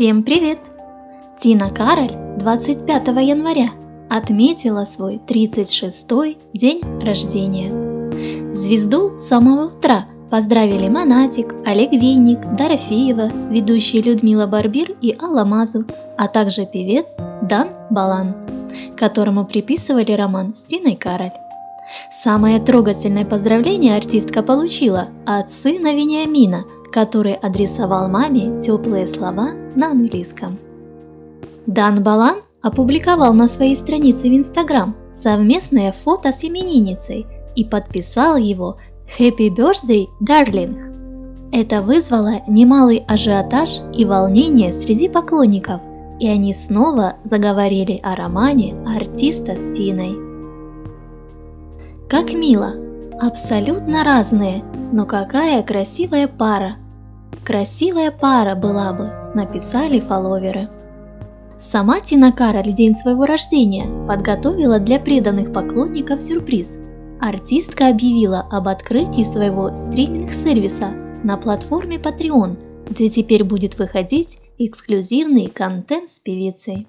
Всем привет! Тина Кароль 25 января отметила свой 36-й день рождения. Звезду с самого утра поздравили Монатик, Олег Винник, Дорофеева, ведущие Людмила Барбир и Алла Мазу, а также певец Дан Балан, которому приписывали роман с Тиной Кароль. Самое трогательное поздравление артистка получила от сына Вениамина – который адресовал маме теплые слова на английском. Дан Балан опубликовал на своей странице в Инстаграм совместное фото с именинницей и подписал его «Happy Birthday, Darling». Это вызвало немалый ажиотаж и волнение среди поклонников, и они снова заговорили о романе артиста с Тиной. Как мило! Абсолютно разные, но какая красивая пара! Красивая пара была бы, написали фолловеры. Сама Тина Кароль в день своего рождения подготовила для преданных поклонников сюрприз. Артистка объявила об открытии своего стриминг-сервиса на платформе Patreon, где теперь будет выходить эксклюзивный контент с певицей.